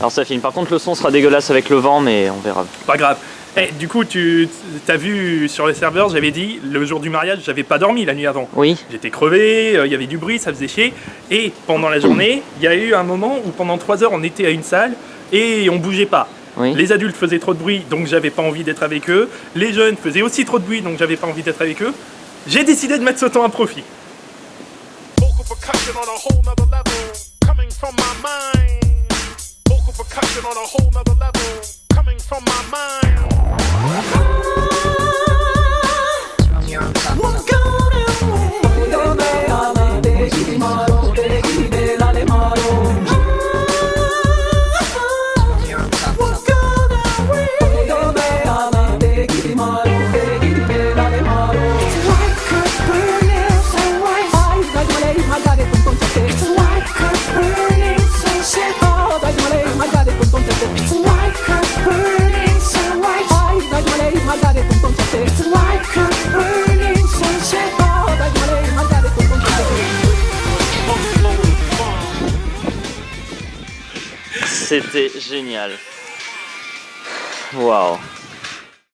Alors ça filme. Par contre, le son sera dégueulasse avec le vent, mais on verra. Pas grave. Eh, du coup, tu as vu sur les serveurs, j'avais dit, le jour du mariage, j'avais pas dormi la nuit avant. Oui. J'étais crevé, euh, il y avait du bruit, ça faisait chier. Et pendant la journée, il y a eu un moment où pendant 3 heures, on était à une salle et on bougeait pas. Oui. Les adultes faisaient trop de bruit, donc j'avais pas envie d'être avec eux. Les jeunes faisaient aussi trop de bruit, donc j'avais pas envie d'être avec eux. J'ai décidé de mettre ce temps à profit. Percussion on a whole nother level, coming from my mind. Vocal C'était génial. Waouh.